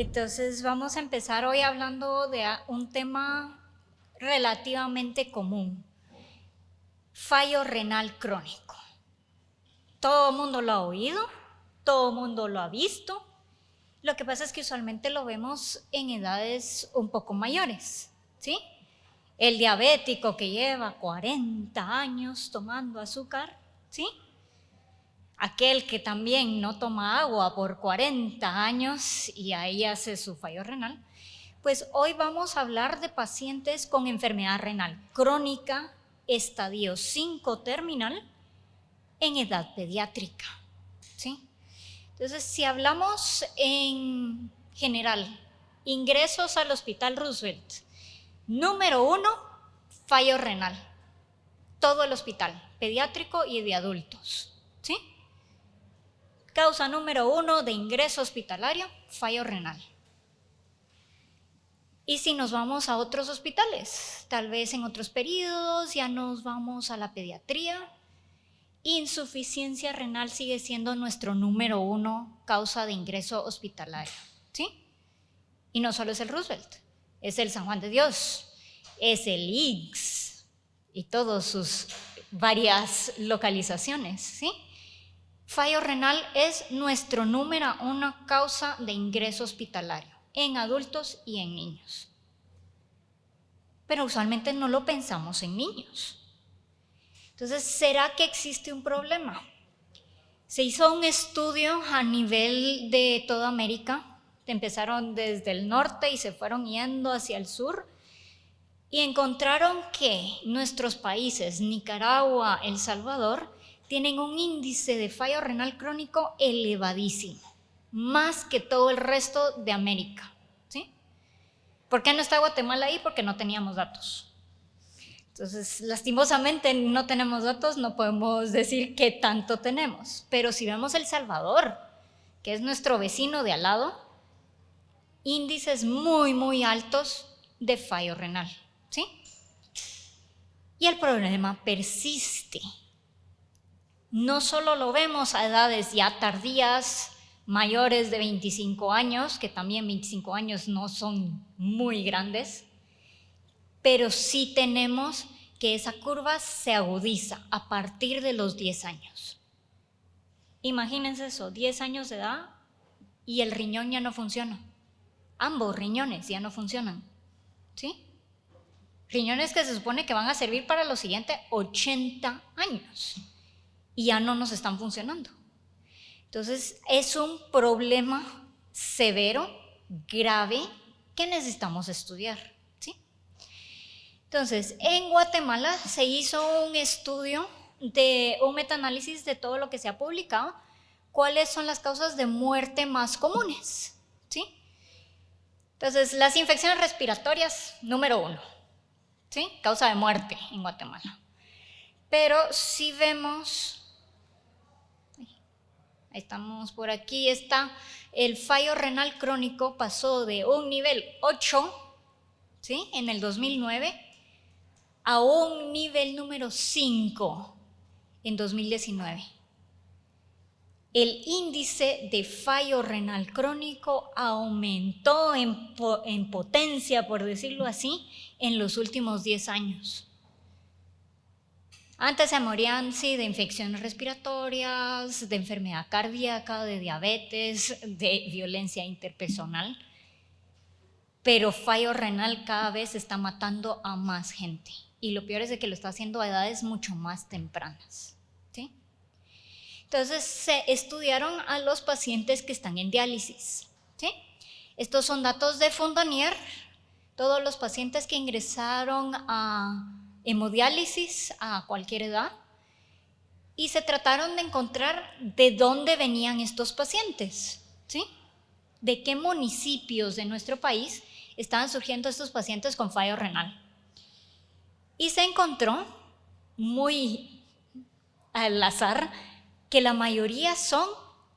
Entonces vamos a empezar hoy hablando de un tema relativamente común, fallo renal crónico. Todo el mundo lo ha oído, todo el mundo lo ha visto. Lo que pasa es que usualmente lo vemos en edades un poco mayores, ¿sí? El diabético que lleva 40 años tomando azúcar, ¿sí? Aquel que también no toma agua por 40 años y ahí hace su fallo renal. Pues hoy vamos a hablar de pacientes con enfermedad renal crónica, estadio 5 terminal, en edad pediátrica, ¿sí? Entonces, si hablamos en general, ingresos al Hospital Roosevelt, número uno, fallo renal. Todo el hospital, pediátrico y de adultos. ¿sí? Causa número uno de ingreso hospitalario, fallo renal. Y si nos vamos a otros hospitales, tal vez en otros periodos ya nos vamos a la pediatría, insuficiencia renal sigue siendo nuestro número uno causa de ingreso hospitalario, ¿sí? Y no solo es el Roosevelt, es el San Juan de Dios, es el IGS y todas sus varias localizaciones, ¿sí? Fallo renal es nuestro número uno causa de ingreso hospitalario en adultos y en niños. Pero usualmente no lo pensamos en niños. Entonces, ¿será que existe un problema? Se hizo un estudio a nivel de toda América, empezaron desde el norte y se fueron yendo hacia el sur, y encontraron que nuestros países, Nicaragua, El Salvador, tienen un índice de fallo renal crónico elevadísimo, más que todo el resto de América. ¿sí? ¿Por qué no está Guatemala ahí? Porque no teníamos datos. Entonces, lastimosamente no tenemos datos, no podemos decir qué tanto tenemos. Pero si vemos El Salvador, que es nuestro vecino de al lado, índices muy, muy altos de fallo renal. ¿Sí? Y el problema persiste. No solo lo vemos a edades ya tardías, mayores de 25 años, que también 25 años no son muy grandes, pero sí tenemos que esa curva se agudiza a partir de los 10 años. Imagínense eso, 10 años de edad y el riñón ya no funciona. Ambos riñones ya no funcionan. ¿Sí? Riñones que se supone que van a servir para los siguientes 80 años y ya no nos están funcionando. Entonces, es un problema severo, grave, que necesitamos estudiar. Entonces, en Guatemala se hizo un estudio de un metaanálisis de todo lo que se ha publicado, cuáles son las causas de muerte más comunes. ¿sí? Entonces, las infecciones respiratorias, número uno, ¿sí? causa de muerte en Guatemala. Pero si vemos, estamos por aquí, está el fallo renal crónico pasó de un nivel 8 ¿sí? en el 2009 a un nivel número 5 en 2019. El índice de fallo renal crónico aumentó en, potencia, por decirlo así, en los últimos 10 años. Antes se morían, sí, de infecciones respiratorias, de enfermedad cardíaca, de diabetes, de violencia interpersonal, pero fallo renal cada vez está matando a más gente y lo peor es de que lo está haciendo a edades mucho más tempranas. ¿sí? Entonces se estudiaron a los pacientes que están en diálisis. Estos son datos de Fondanier, todos los pacientes que ingresaron a hemodiálisis a cualquier edad y se trataron de encontrar de dónde venían estos pacientes, ¿sí? De qué municipios de nuestro país estaban surgiendo estos pacientes con fallo renal. Y se encontró, muy al azar, que la mayoría son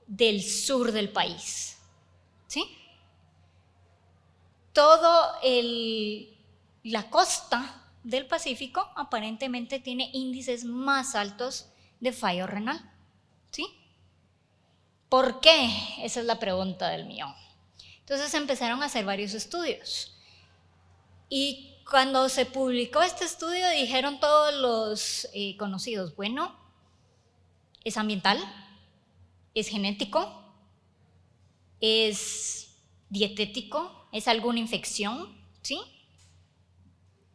del sur del país. ¿Sí? Todo la costa del Pacífico aparentemente tiene índices más altos de fallo renal. ¿Sí? ¿Por qué? Esa es la pregunta del mío. Entonces empezaron a hacer varios estudios. Y cuando se publicó este estudio dijeron todos los eh, conocidos, bueno, es ambiental, es genético, es dietético, es alguna infección, ¿sí?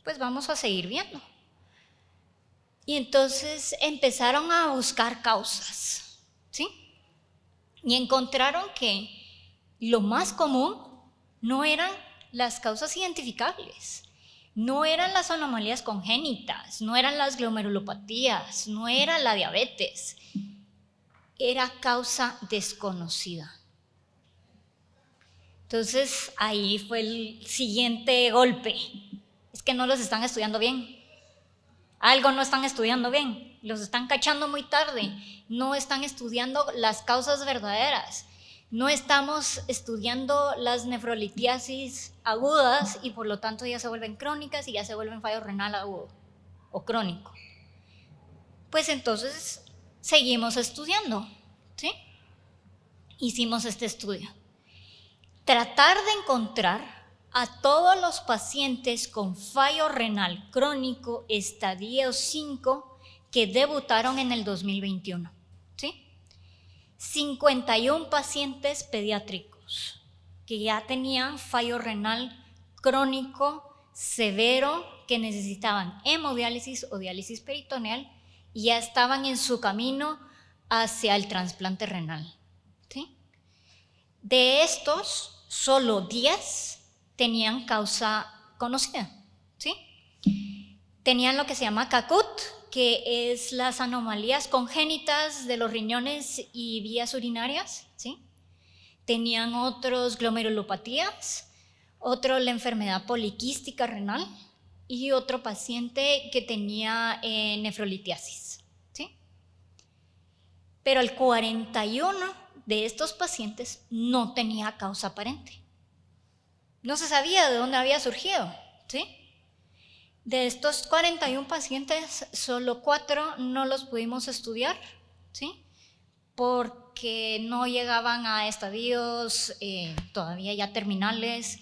Pues vamos a seguir viendo. Y entonces empezaron a buscar causas, ¿sí? Y encontraron que lo más común no eran las causas identificables, no eran las anomalías congénitas, no eran las glomerulopatías, no era la diabetes, era causa desconocida. Entonces ahí fue el siguiente golpe. Es que no los están estudiando bien. Algo no están estudiando bien. Los están cachando muy tarde. No están estudiando las causas verdaderas. No estamos estudiando las nefrolitiasis agudas y por lo tanto ya se vuelven crónicas y ya se vuelven fallo renal agudo o crónico. Pues entonces seguimos estudiando, ¿sí? Hicimos este estudio tratar de encontrar a todos los pacientes con fallo renal crónico estadio 5 que debutaron en el 2021. ¿sí? 51 pacientes pediátricos que ya tenían fallo renal crónico severo que necesitaban hemodiálisis o diálisis peritoneal y ya estaban en su camino hacia el trasplante renal. ¿sí? De estos, solo 10 tenían causa conocida, ¿sí? Tenían lo que se llama CACUT, que es las anomalías congénitas de los riñones y vías urinarias, ¿sí? Tenían otros glomerulopatías, otro la enfermedad poliquística renal y otro paciente que tenía eh, nefrolitiasis, ¿sí? Pero el 41 de estos pacientes no tenía causa aparente. No se sabía de dónde había surgido, ¿sí? De estos 41 pacientes, solo cuatro no los pudimos estudiar, ¿sí? Porque no llegaban a estadios eh, todavía ya terminales,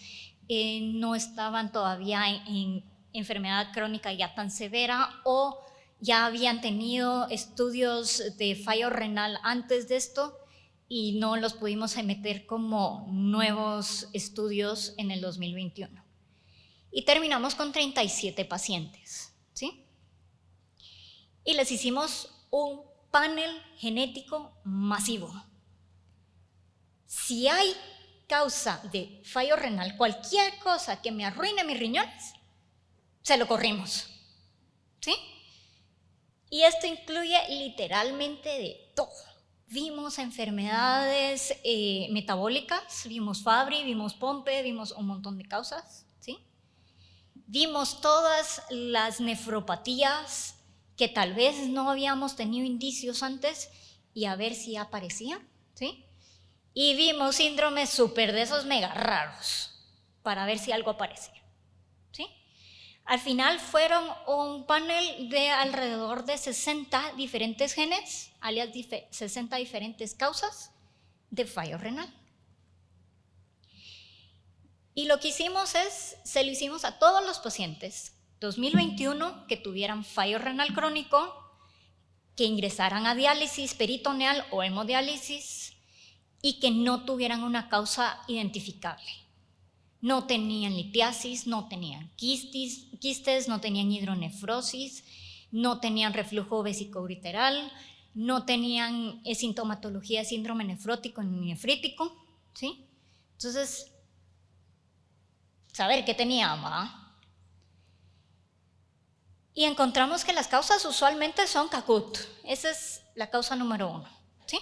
eh, no estaban todavía en enfermedad crónica ya tan severa o ya habían tenido estudios de fallo renal antes de esto y no los pudimos meter como nuevos estudios en el 2021. Y terminamos con 37 pacientes, ¿sí? Y les hicimos un panel genético masivo. Si hay causa de fallo renal, cualquier cosa que me arruine mis riñones, se lo corrimos, ¿sí? Y esto incluye literalmente de todo Vimos enfermedades eh, metabólicas, vimos Fabry, vimos Pompe, vimos un montón de causas, ¿sí? Vimos todas las nefropatías que tal vez no habíamos tenido indicios antes y a ver si aparecían, ¿sí? Y vimos síndromes súper de esos mega raros para ver si algo aparecía. Al final fueron un panel de alrededor de 60 diferentes genes, alias 60 diferentes causas de fallo renal. Y lo que hicimos es, se lo hicimos a todos los pacientes 2021 que tuvieran fallo renal crónico, que ingresaran a diálisis peritoneal o hemodiálisis y que no tuvieran una causa identificable. No tenían litiasis, no tenían quistes, no tenían hidronefrosis, no tenían reflujo vesicoureteral, no tenían sintomatología síndrome nefrótico ni nefrítico, ¿sí? Entonces, saber qué tenía, Y encontramos que las causas usualmente son CACUT, esa es la causa número uno, ¿sí?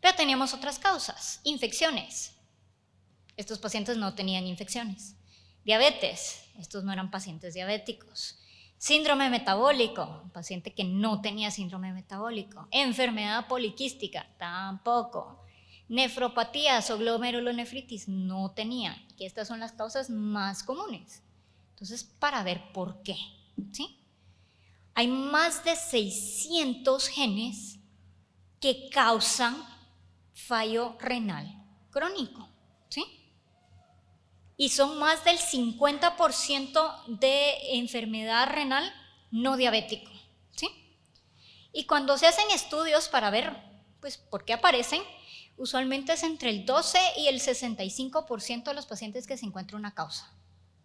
Pero teníamos otras causas, infecciones, estos pacientes no tenían infecciones. Diabetes, estos no eran pacientes diabéticos. Síndrome metabólico, un paciente que no tenía síndrome metabólico. Enfermedad poliquística, tampoco. Nefropatías o glomerulonefritis, no tenía. Y estas son las causas más comunes. Entonces, para ver por qué, ¿sí? Hay más de 600 genes que causan fallo renal crónico, ¿sí? Y son más del 50% de enfermedad renal no diabético. ¿sí? Y cuando se hacen estudios para ver pues, por qué aparecen, usualmente es entre el 12 y el 65% de los pacientes que se encuentra una causa.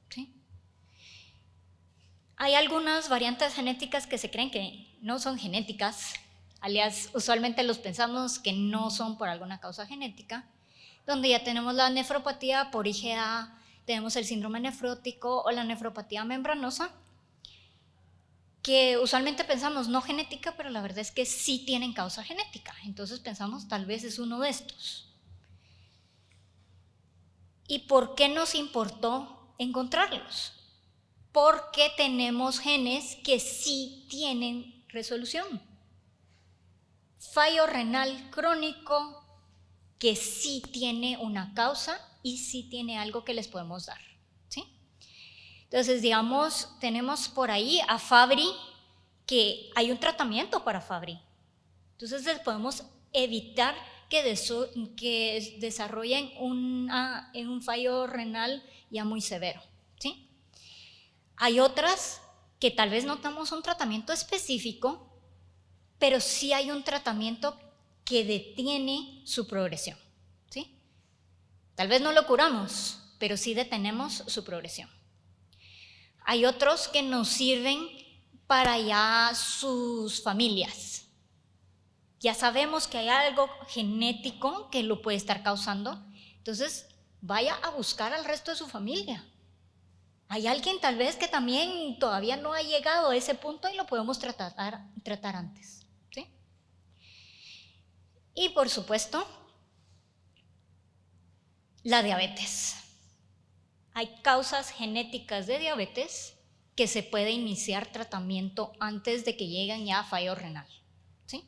¿sí? Hay algunas variantes genéticas que se creen que no son genéticas, alias usualmente los pensamos que no son por alguna causa genética, donde ya tenemos la nefropatía por IgA, tenemos el síndrome nefrótico o la nefropatía membranosa, que usualmente pensamos no genética, pero la verdad es que sí tienen causa genética. Entonces pensamos tal vez es uno de estos. ¿Y por qué nos importó encontrarlos? Porque tenemos genes que sí tienen resolución. Fallo renal crónico que sí tiene una causa y sí tiene algo que les podemos dar. ¿sí? Entonces, digamos, tenemos por ahí a Fabri, que hay un tratamiento para Fabri. Entonces, les podemos evitar que, que desarrollen un fallo renal ya muy severo. ¿sí? Hay otras que tal vez no tenemos un tratamiento específico, pero sí hay un tratamiento que detiene su progresión. Tal vez no lo curamos, pero sí detenemos su progresión. Hay otros que nos sirven para ya sus familias. Ya sabemos que hay algo genético que lo puede estar causando, entonces vaya a buscar al resto de su familia. Hay alguien tal vez que también todavía no ha llegado a ese punto y lo podemos tratar, antes. ¿sí? Y por supuesto, la diabetes. Hay causas genéticas de diabetes que se puede iniciar tratamiento antes de que lleguen ya a fallo renal. ¿sí?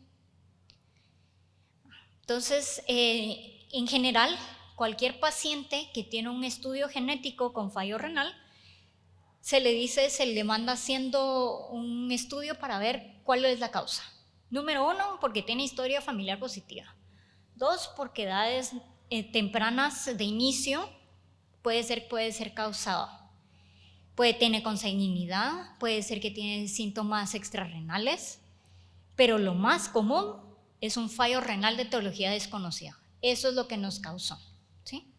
Entonces, eh, en general, cualquier paciente que tiene un estudio genético con fallo renal, se le dice, se le manda haciendo un estudio para ver cuál es la causa. Número uno, porque tiene historia familiar positiva. Dos, porque edades eh, tempranas de inicio puede ser, puede ser causado. Puede tener consanguinidad, puede ser que tiene síntomas extrarrenales, pero lo más común es un fallo renal de teología desconocida. Eso es lo que nos causó. ¿sí?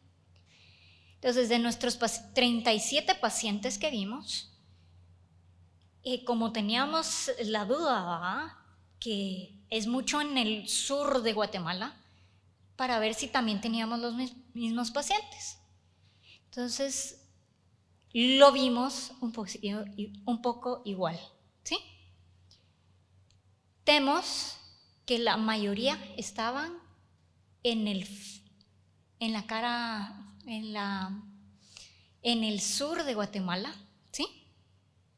Entonces, de nuestros 37 pacientes que vimos, eh, como teníamos la duda que es mucho en el sur de Guatemala, para ver si también teníamos los mismos pacientes. Entonces, lo vimos un, poco igual, ¿sí? Temos que la mayoría estaban en, el, en la cara, en, la, en el sur de Guatemala, ¿sí?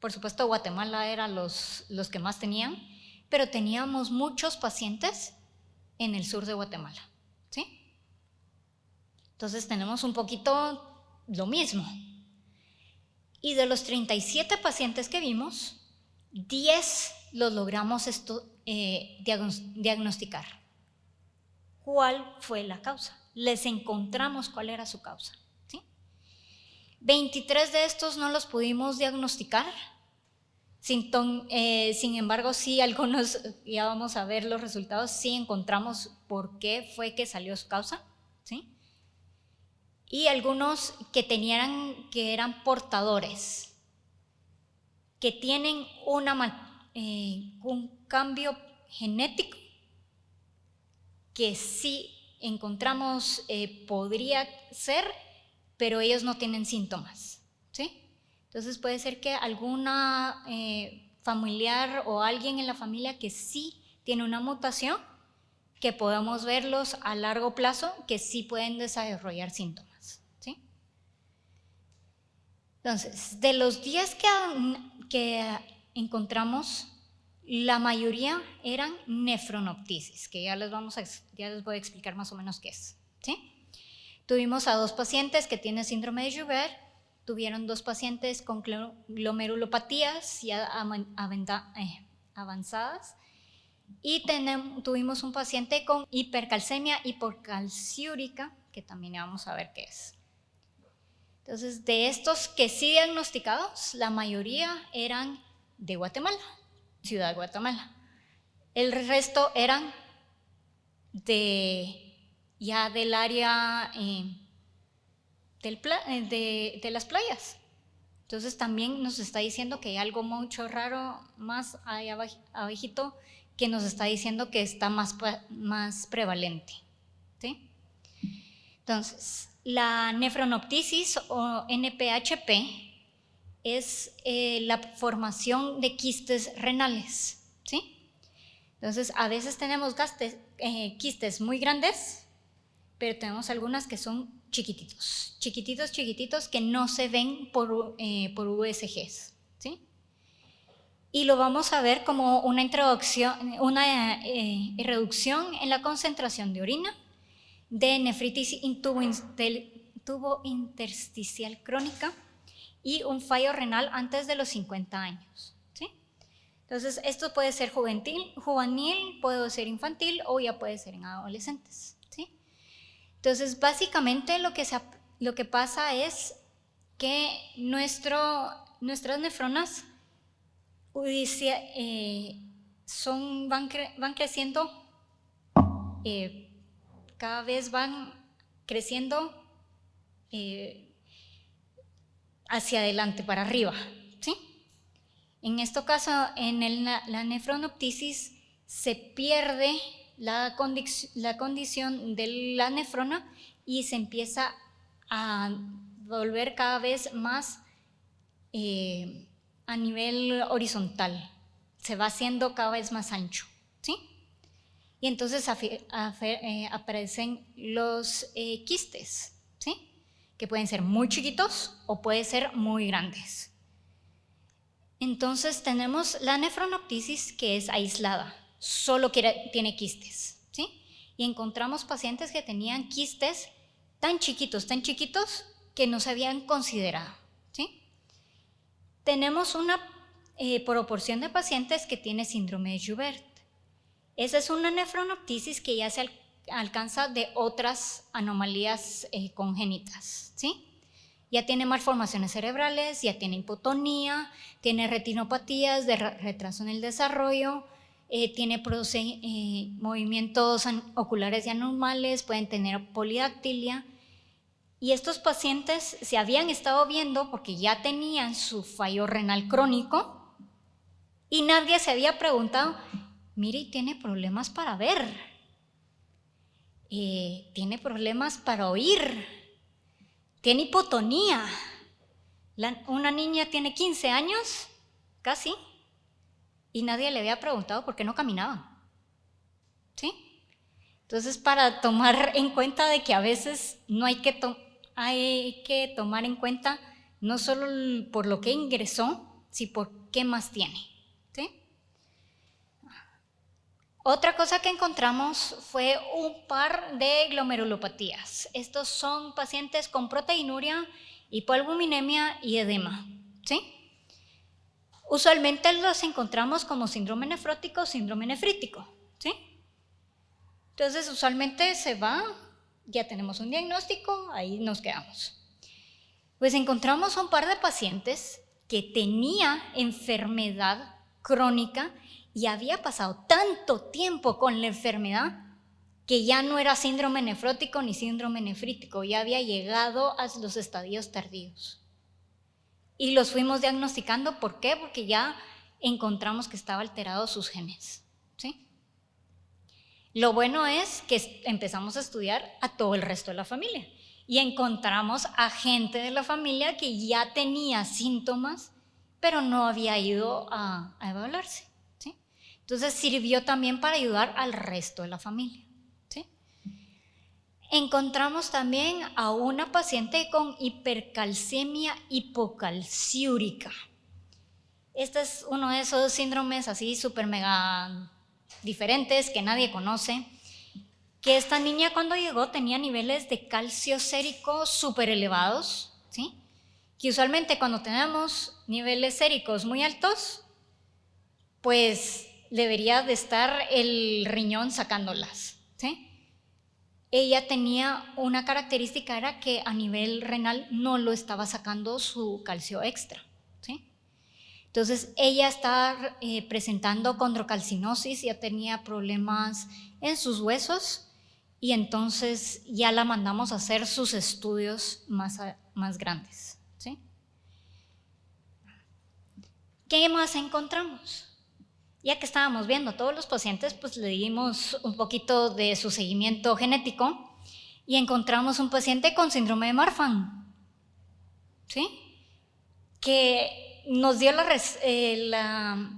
Por supuesto, Guatemala era los, los que más tenían, pero teníamos muchos pacientes en el sur de Guatemala. Entonces tenemos un poquito lo mismo. Y de los 37 pacientes que vimos, 10 los logramos eh, diagnosticar. ¿Cuál fue la causa? Les encontramos cuál era su causa. 23 de estos no los pudimos diagnosticar. Sin, eh, sin, embargo, sí, algunos, ya vamos a ver los resultados, sí encontramos por qué fue que salió su causa y algunos que tenían, que eran portadores, que tienen eh, un cambio genético que sí encontramos eh, podría ser, pero ellos no tienen síntomas. ¿sí? Entonces puede ser que alguna eh, familiar o alguien en la familia que sí tiene una mutación, que podemos verlos a largo plazo, que sí pueden desarrollar síntomas. Entonces, de los 10 que, encontramos, la mayoría eran nefronoptisis, que ya les, vamos a, ya les voy a explicar más o menos qué es. ¿sí? Tuvimos a dos pacientes que tienen síndrome de Joubert, tuvieron dos pacientes con glomerulopatías ya eh, avanzadas y tuvimos un paciente con hipercalcemia hipocalciúrica, que también vamos a ver qué es. Entonces, de estos que sí diagnosticados, la mayoría eran de Guatemala, Ciudad de Guatemala. El resto eran de ya del área eh, eh, de, las playas. Entonces también nos está diciendo que hay algo mucho raro más ahí abajito que nos está diciendo que está más, más prevalente. ¿sí? Entonces, la nefronoptisis o NPHP es eh, la formación de quistes renales. ¿sí? Entonces, a veces tenemos eh, quistes muy grandes, pero tenemos algunas que son chiquititos, chiquititos, chiquititos, que no se ven por, eh, por USGs. ¿sí? Y lo vamos a ver como una introducción, una reducción en la concentración de orina de nefritis in del tubo intersticial crónica y un fallo renal antes de los 50 años. ¿sí? Entonces, esto puede ser juvenil, juvenil, puede ser infantil o ya puede ser en adolescentes. ¿sí? Entonces, básicamente lo que, lo que pasa es que nuestro, nuestras nefronas eh, son, van, van creciendo eh, cada vez van creciendo eh, hacia adelante, para arriba. ¿sí? En este caso, en la nefronoptisis se pierde la, condición de la nefrona y se empieza a volver cada vez más eh, a nivel horizontal. Se va haciendo cada vez más ancho. ¿sí? Y entonces eh, aparecen los eh, quistes, ¿sí? que pueden ser muy chiquitos o pueden ser muy grandes. Entonces tenemos la nefronoptisis que es aislada, solo tiene quistes. ¿sí? Y encontramos pacientes que tenían quistes tan chiquitos, tan chiquitos, que no se habían considerado. ¿sí? Tenemos una eh, proporción de pacientes que tiene síndrome de Joubert. Esa es una nefronoptisis que ya se alcanza de otras anomalías eh, congénitas, ¿sí? Ya tiene malformaciones cerebrales, ya tiene hipotonía, tiene retinopatías de retraso en el desarrollo, eh, tiene eh, movimientos oculares y anormales, pueden tener polidactilia. Y estos pacientes se habían estado viendo porque ya tenían su fallo renal crónico y nadie se había preguntado Mire, tiene problemas para ver, eh, tiene problemas para oír, tiene hipotonía. una niña tiene 15 años, casi, y nadie le había preguntado por qué no caminaba. ¿Sí? Entonces, para tomar en cuenta de que a veces no hay que, hay que tomar en cuenta no solo por lo que ingresó, sino por qué más tiene. Otra cosa que encontramos fue un par de glomerulopatías. Estos son pacientes con proteinuria, hipoalbuminemia y edema. ¿sí? Usualmente los encontramos como síndrome nefrótico o síndrome nefrítico. ¿sí? Entonces, usualmente se va, ya tenemos un diagnóstico, ahí nos quedamos. Pues encontramos un par de pacientes que tenía enfermedad crónica y había pasado tanto tiempo con la enfermedad que ya no era síndrome nefrótico ni síndrome nefrítico, ya había llegado a los estadios tardíos. Y los fuimos diagnosticando, ¿por qué? Porque ya encontramos que estaba alterados sus genes. ¿sí? Lo bueno es que empezamos a estudiar a todo el resto de la familia y encontramos a gente de la familia que ya tenía síntomas, pero no había ido a, evaluarse. Entonces sirvió también para ayudar al resto de la familia. Encontramos también a una paciente con hipercalcemia hipocalciúrica. Este es uno de esos síndromes así súper mega diferentes que nadie conoce, que esta niña cuando llegó tenía niveles de calcio sérico súper elevados, ¿sí? Que usualmente cuando tenemos niveles séricos muy altos, pues debería de estar el riñón sacándolas. ¿sí? ella tenía una característica, era que a nivel renal no lo estaba sacando su calcio extra. ¿sí? Entonces ella estaba eh, presentando condrocalcinosis, ya tenía problemas en sus huesos y entonces ya la mandamos a hacer sus estudios más, más grandes. ¿sí? ¿Qué más encontramos? Ya que estábamos viendo todos los pacientes, pues le dimos un poquito de su seguimiento genético y encontramos un paciente con síndrome de Marfan, ¿sí? Que nos dio la, eh, la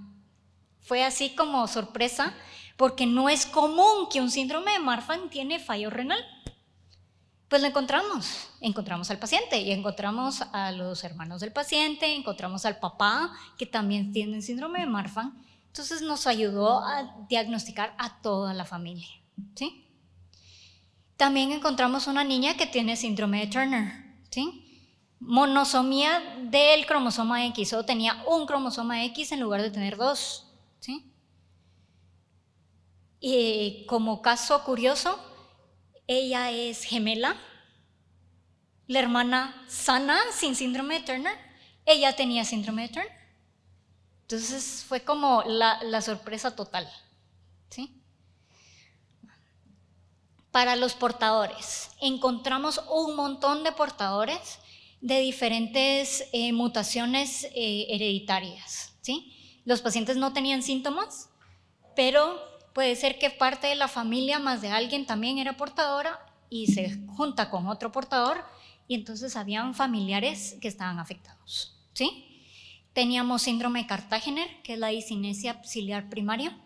fue así como sorpresa, porque no es común que un síndrome de Marfan tiene fallo renal. Pues lo encontramos, encontramos al paciente y encontramos a los hermanos del paciente, encontramos al papá que también tiene síndrome de Marfan entonces nos ayudó a diagnosticar a toda la familia. ¿sí? También encontramos una niña que tiene síndrome de Turner. ¿sí? Monosomía del cromosoma X, o tenía un cromosoma X en lugar de tener dos. ¿sí? Y como caso curioso, ella es gemela, la hermana sana sin síndrome de Turner, ella tenía síndrome de Turner. Entonces fue como la, sorpresa total. ¿sí? Para los portadores, encontramos un montón de portadores de diferentes eh, mutaciones eh, hereditarias. ¿sí? Los pacientes no tenían síntomas, pero puede ser que parte de la familia más de alguien también era portadora y se junta con otro portador y entonces habían familiares que estaban afectados. ¿sí? Teníamos síndrome de Cartagener, que es la disinesia ciliar primaria.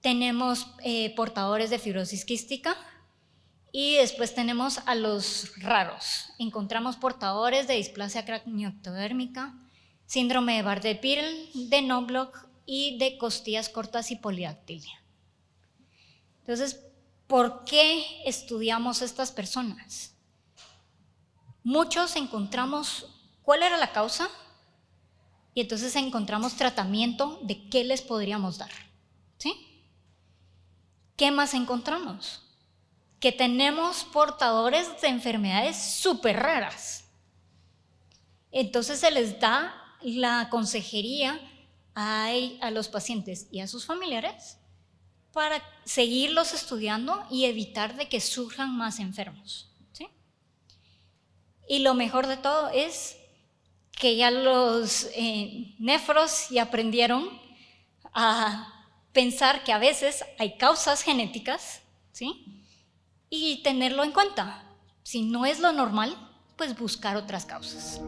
Tenemos eh, portadores de fibrosis quística. Y después tenemos a los raros. Encontramos portadores de displasia craneoectodérmica, síndrome de Bardet-Biedl, de Nobloch y de costillas cortas y polidactilia. Entonces, ¿por qué estudiamos estas personas? Muchos encontramos cuál era la causa, y entonces encontramos tratamiento de qué les podríamos dar. ¿Sí? ¿Qué más encontramos? Que tenemos portadores de enfermedades súper raras. Entonces se les da la consejería a, a los pacientes y a sus familiares para seguirlos estudiando y evitar de que surjan más enfermos. ¿sí? Y lo mejor de todo es que ya los eh, nefros ya aprendieron a pensar que a veces hay causas genéticas, ¿sí? Y tenerlo en cuenta. Si no es lo normal, pues buscar otras causas.